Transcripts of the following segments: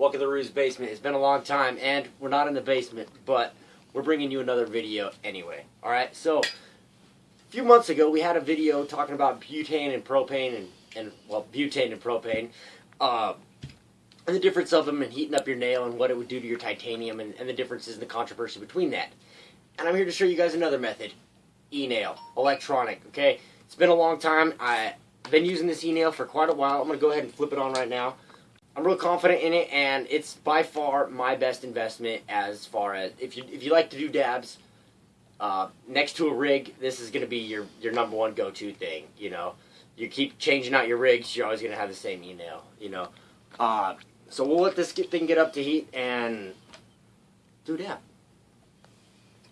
Welcome to Rue's Basement. It's been a long time, and we're not in the basement, but we're bringing you another video anyway. Alright, so, a few months ago, we had a video talking about butane and propane, and, and well, butane and propane, uh, and the difference of them, and heating up your nail, and what it would do to your titanium, and, and the differences and the controversy between that. And I'm here to show you guys another method. E-nail. Electronic, okay? It's been a long time. I've been using this e-nail for quite a while. I'm going to go ahead and flip it on right now. I'm real confident in it, and it's by far my best investment as far as if you if you like to do dabs. Uh, next to a rig, this is going to be your your number one go to thing. You know, you keep changing out your rigs, you're always going to have the same e-nail. You know, uh, so we'll let this thing get up to heat and do dab.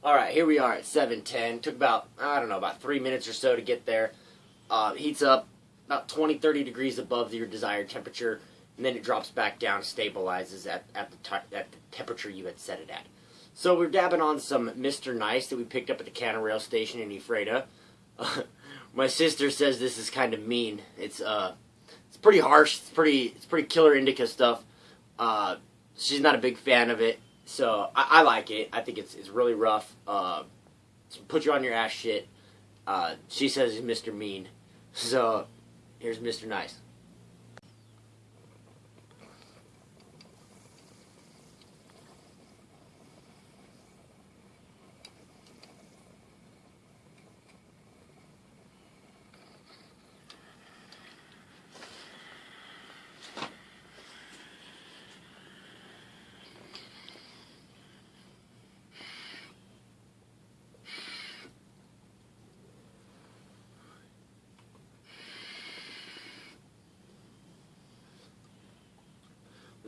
All right, here we are at 710. Took about I don't know about three minutes or so to get there. Uh, heats up about 20, 30 degrees above your desired temperature and then it drops back down, stabilizes at, at, the, at the temperature you had set it at. So we're dabbing on some Mr. Nice that we picked up at the Cannon Rail Station in Ephrata. Uh, my sister says this is kind of mean. It's uh, it's pretty harsh. It's pretty it's pretty killer indica stuff. Uh, she's not a big fan of it, so I, I like it. I think it's it's really rough. Uh, put you on your ass shit. Uh, she says it's Mr. Mean. So here's Mr. Nice.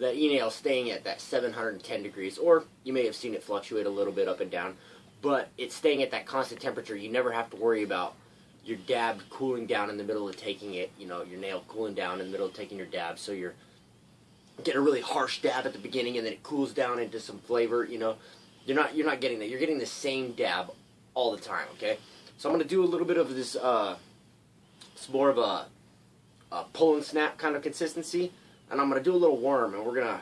The e-nail staying at that 710 degrees, or you may have seen it fluctuate a little bit up and down, but it's staying at that constant temperature. You never have to worry about your dab cooling down in the middle of taking it, you know, your nail cooling down in the middle of taking your dab, so you're getting a really harsh dab at the beginning and then it cools down into some flavor, you know. You're not you're not getting that. You're getting the same dab all the time, okay? So I'm going to do a little bit of this uh it's more of a, a pull and snap kind of consistency and I'm gonna do a little worm, and we're gonna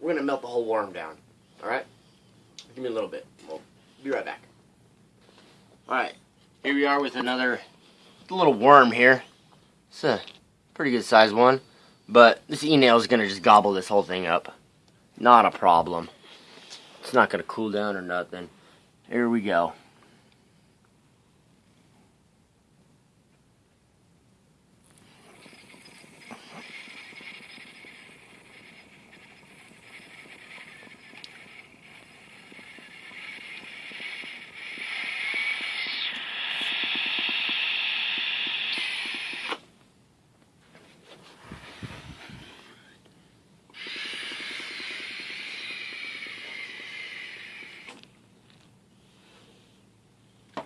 we're gonna melt the whole worm down. All right, give me a little bit. We'll be right back. All right, here we are with another little worm here. It's a pretty good sized one, but this e-nail is gonna just gobble this whole thing up. Not a problem. It's not gonna cool down or nothing. Here we go.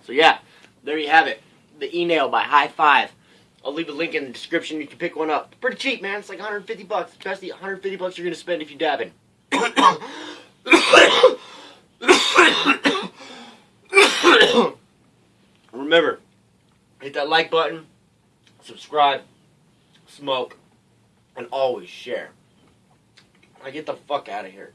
So yeah, there you have it. The e-nail by High Five. I'll leave a link in the description. You can pick one up. Pretty cheap, man. It's like 150 bucks. Best 150 bucks you're gonna spend if you dabbing. Remember, hit that like button, subscribe, smoke, and always share. I get the fuck out of here.